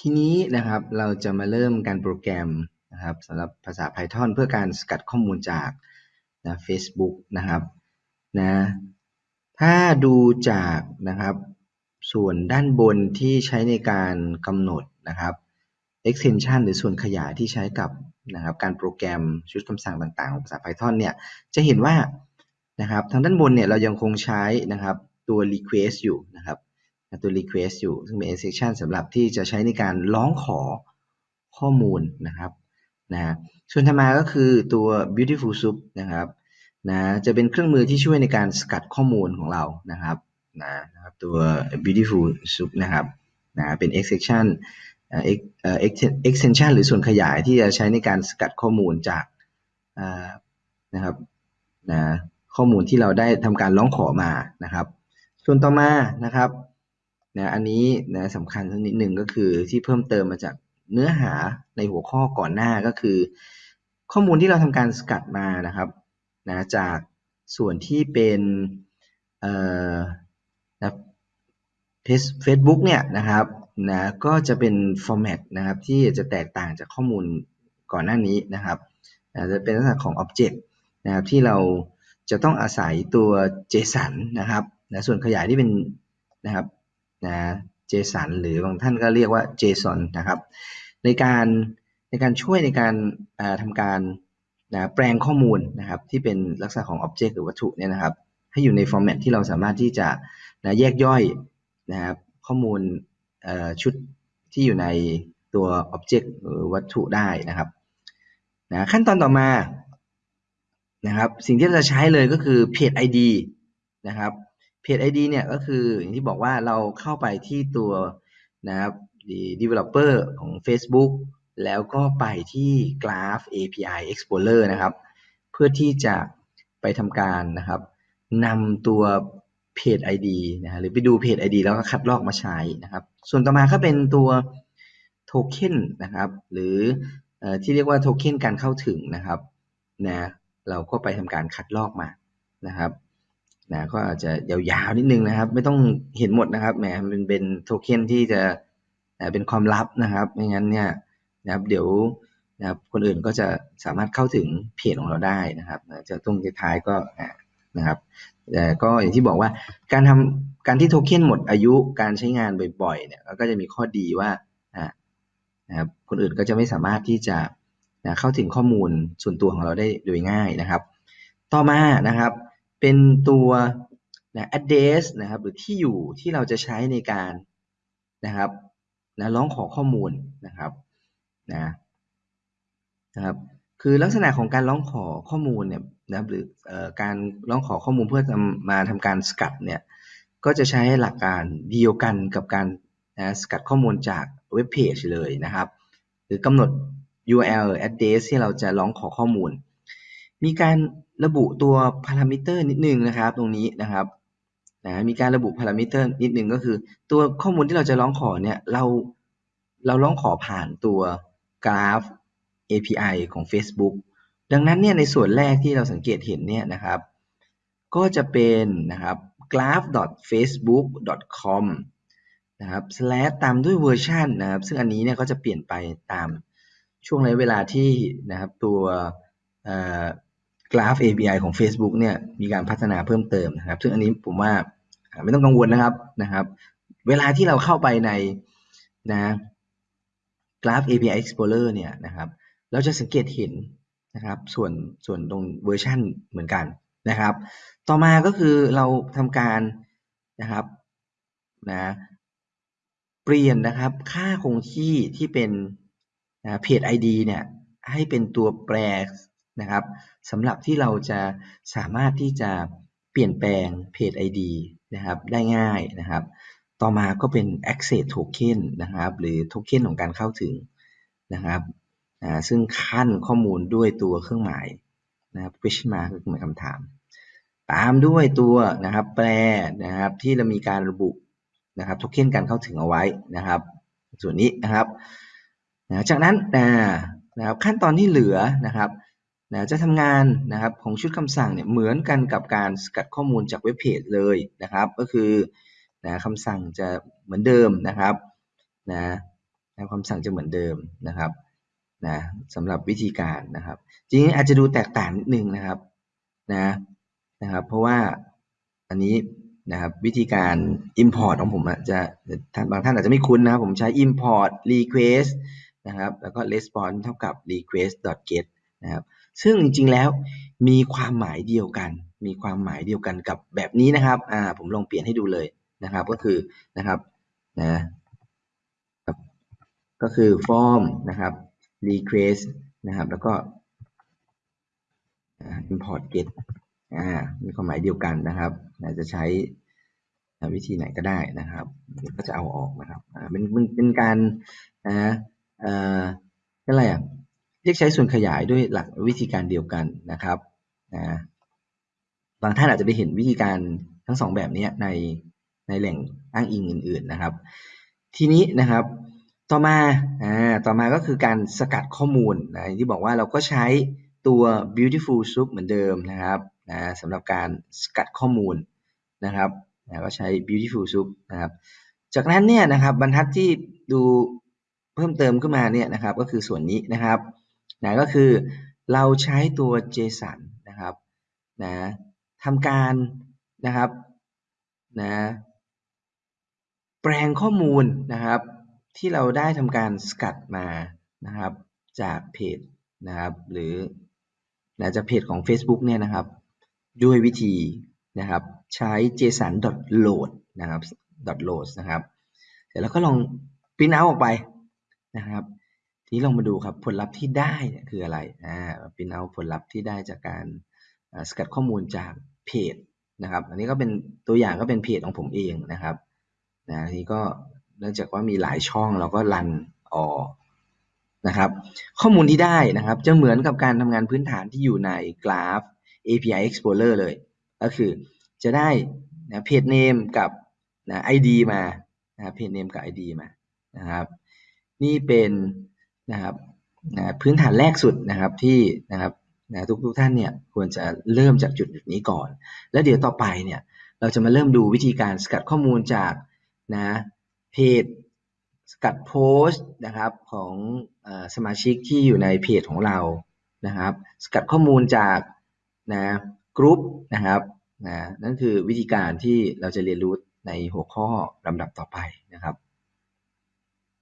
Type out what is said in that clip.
ทีนี้นะครับเราจะมาเริ่มการโปรแกรมนะครับสำหรับภาษา Python เพื่อการสกัดข้อมูลจากนะ Facebook นะครับนะถ้าดูจากนะครับส่วนด้านบนที่ใช้ในการกำหนดนะครับ extension หรือส่วนขยายที่ใช้กับนะครับการโปรแกรมชุดคำสั่งต่างๆของภาษา Python เนี่ยจะเห็นว่านะครับทางด้านบนเนี่ยเรายังคงใช้นะครับตัว request อยู่นะครับ ตัว request อยู่ ซึ่งเป็น exception สำหรับที่จะใช้ในการร้องขอข้อมูลนะครับนะส่วนถัดมาก็คือตัว beautiful soup นะครับนะจะเป็นเครื่องมือที่ช่วยในการสกัดข้อมูลของเรานะครับนะครับตัว beautiful soup นะครับนะเป็น exception extension หรือส่วนขยายที่จะใช้ในการสกัดข้อมูลจากนะครับนะข้อมูลที่เราได้ทำการร้องขอมานะครับ ส่วนต่อมานะครับ นะอันนี้นะสำคัญสักนิดหนึ่งก็คือที่เพิ่มเติมมาจากเนื้อหาในหัวข้อก่อนหน้าก็คือ ข้อมูลที่เราทำการสกัดมานะครับนะจากส่วนที่เป็นเอ่อนะเฟซบุ๊กเนี่ยนะครับนะก็จะเป็นฟอร์แมตนะครับที่จะแตกต่างจากข้อมูลก่อนหน้านี้นะครับนะจะเป็นลักษณะของอ็อบเจกต์นะครับที่เราจะต้องอาศัยตัว JSON นะครับนะส่วนขยายที่เป็นนะครับ นะ JSON หรือบางท่านก็เรียกว่า JSON นะครับ ในการในการช่วยในการทำการนะแปลงข้อมูลนะครับที่เป็นลักษณะของ Object หรือวัตถุเนี่ยนะครับ ให้อยู่ในฟอร์แมตที่เราสามารถที่จะนะแยกย่อยนะครับข้อมูลชุดที่อยู่ในตัว Object หรือวัตถุได้นะครับนะขั้นตอนต่อมานะครับ สิ่งที่เราจะใช้เลยก็คือ Page ID นะครับ เพจ ID เนี่ยก็คืออย่างที่บอกว่าเราเข้าไปที่ตัวนะครับ developer ของ Facebook แล้วก็ไปที่ Graph API Explorer นะครับ เพื่อที่จะไปทำการนะครับนำตัวเพจ ID นะหรือไปดูเพจ ID แล้วก็คัดลอกมาใช้นะครับ ส่วนต่อมาก็เป็นตัวโทเค็นนะครับ หรือที่เรียกว่าโทเค็นการเข้าถึงนะครับนะเราก็ไปทำการคัดลอกมานะครับ นะก็อาจจะยาวๆนิดนึงนะครับ ไม่ต้องเห็นหมดนะครับแหมมันเป็นโทเค็นที่จะเป็นความลับนะครับไม่งั้นเนี่ยนะครับเดี๋ยวนะครับคนอื่นก็จะสามารถเข้าถึงเพจของเราได้นะครับจะตรงท้ายก็นะครับแต่ก็อย่างที่บอกว่าการทำการที่โทเค็นหมดอายุการใช้งานบ่อยๆเนี่ยก็จะมีข้อดีว่านะครับคนอื่นก็จะไม่สามารถที่จะนะเข้าถึงข้อมูลส่วนตัวของเราได้โดยง่ายนะครับ ต่อมานะครับ เป็นตัวนะ address นะครับหรือที่อยู่ที่เราจะใช้ในการนะครับนะร้องขอข้อมูลนะครับนะนะครับคือลักษณะของการร้องขอข้อมูลเนี่ยนะหรืออการร้องขอข้อมูลเพื่อมาทำการสกัดเนี่ยก็จะใช้หลักการเดียวกันกับการนะสกัดข้อมูลจากเว็บเพจเลยนะครับ หรือกำหนด URL address ที่เราจะร้องขอข้อมูล มีการ ระบุตัวพารามิเตอร์นิดนึงนะครับ ตรงนี้นะครับนะมีการระบุพารามิเตอร์นิดนึงก็คือ ตัวข้อมูลที่เราจะร้องขอเนี่ยเราเราร้องขอผ่านตัวกราฟ API ของ Facebook ดังนั้นเนี่ยในส่วนแรกที่เราสังเกตเห็นเนี่ยนะครับ ก็จะเป็นนะครับ graph.facebook.com นะครับ slash ตามด้วยเวอร์ชันนะครับ ซึ่งอันนี้เนี่ยก็จะเปลี่ยนไปตามช่วงระยะเวลาที่นะครับตัว กราฟ API ของ Facebook เนี่ยมีการพัฒนาเพิ่มเติมนะครับ ซึ่งอันนี้ผมว่าไม่ต้องกังวลนะครับนะครับ เวลาที่เราเข้าไปในนะ Graph API Explorer เนี่ยนะครับ เราจะสังเกตเห็นนะครับ ส่วนส่วนตรงเวอร์ชันเหมือนกันนะครับ ต่อมาก็คือเราทำการนะครับนะเปลี่ยนนะครับค่าคงที่ที่เป็นเพจ ID เนี่ยให้เป็นตัวแปร นะครับสำหรับที่เราจะสามารถที่จะเปลี่ยนแปลงเพจ ID นะครับได้ง่ายนะครับ ต่อมาก็เป็น access token นะครับหรือโทเค็นของการเข้าถึงนะครับซึ่งขั้นข้อมูลด้วยตัวเครื่องหมายนะครับ question mark คือหมายคำถาม ตามด้วยตัวนะครับแปรนะครับที่เรามีการระบุนะครับโทเค็นการเข้าถึงเอาไว้นะครับ ส่วนนี้นะครับนะจากนั้นนะครับขั้นตอนที่เหลือนะครับ นะจะทำงานนะครับของชุดคำสั่งเนี่ยเหมือนกันกับการสกัดข้อมูลจากเว็บเพจเลยนะครับ ก็คือนะคำสั่งจะเหมือนเดิมนะครับนะนะคำสั่งจะเหมือนเดิมนะครับนะสำหรับวิธีการนะครับ จริงๆอาจจะดูแตกต่างนิดนึงนะครับนะนะครับ เพราะว่าอันนี้นะครับวิธีการ import ของผมอะจะท่านบางท่านอาจจะไม่คุ้นนะครับ ผมใช้ import request นะครับ แล้วก็ response เท่ากับ request get นะครับ ซึ่งจริงๆแล้วมีความหมายเดียวกัน มีความหมายเดียวกันกับแบบนี้นะครับอ่าผมลองเปลี่ยนให้ดูเลยนะครับ ก็คือนะครับนะบก็คือ form นะครับ request นะครับ แล้วก็ import get อ่ามีความหมายเดียวกันนะครับอาจจะใช้วิธีไหนก็ได้นะครับ ก็จะเอาออกนะครับอ่าเป็นเป็นการนะเอ่ออะไรอะ เรียกใช้ส่วนขยายด้วยหลักวิธีการเดียวกันนะครับนะบางท่านอาจจะไปเห็นวิธีการทั้งสองแบบนี้ในในแหล่งอ้างอิงอื่น ๆนะครับ ทีนี้นะครับต่อมาอ่าต่อมาก็คือการสกัดข้อมูลนะที่บอกว่าเราก็ใช้ตัว beautiful soup เหมือนเดิมนะครับนะสำหรับการสกัดข้อมูลนะครับนะก็ใช้ beautiful soup นะครับจากนั้นเนี่ยนะครับบรรทัดที่ดูเพิ่มเติมขึ้นมาเนี่ยนะครับก็คือส่วนนี้นะครับ นะก็คือเราใช้ตัว JSON นะครับนะทำการนะครับนะแปลงข้อมูลนะครับ ที่เราได้ทำการสกัดมานะครับจากเพจนะครับหรือนะจากเพจของ Facebook เนี่ยนะครับ ด้วยวิธีนะครับใช้ json.load นะครับ .load นะครับ เสร็จแล้วก็ลองพิมพ์เอาออกไปนะครับ ทีนี้ลองมาดูครับผลลัพธ์ที่ได้คืออะไรอ่าพิมพ์เอาผลลัพธ์ที่ได้จากการสกัดข้อมูลจากเพจนะครับ อันนี้ก็เป็นตัวอย่างก็เป็นเพจของผมเองนะครับนะทีนี้ก็เนื่องจากว่ามีหลายช่องเราก็รันออนะครับ ข้อมูลที่ได้นะครับ จะเหมือนกับการทำงานพื้นฐานที่อยู่ใน Graph API Explorer เลย ก็คือจะได้นะเพจเนมกับนะ ID มานะเพจเนมกับ ID มานะครับ นี่เป็น นะครับนะพื้นฐานแรกสุดนะครับที่นะครับนะทุกทุกท่านเนี่ยควรจะเริ่มจากจุดจุดนี้ก่อน แล้วเดี๋ยวต่อไปเนี่ยเราจะมาเริ่มดูวิธีการสกัดข้อมูลจากนะเพจสกัดโพสต์นะครับของอสมาชิกที่อยู่ในเพจของเรานะครับ สกัดข้อมูลจากนะกรุ๊ปนะครับนะนั่นคือวิธีการที่เราจะเรียนรู้ในหัวข้อลำดับต่อไปนะครับ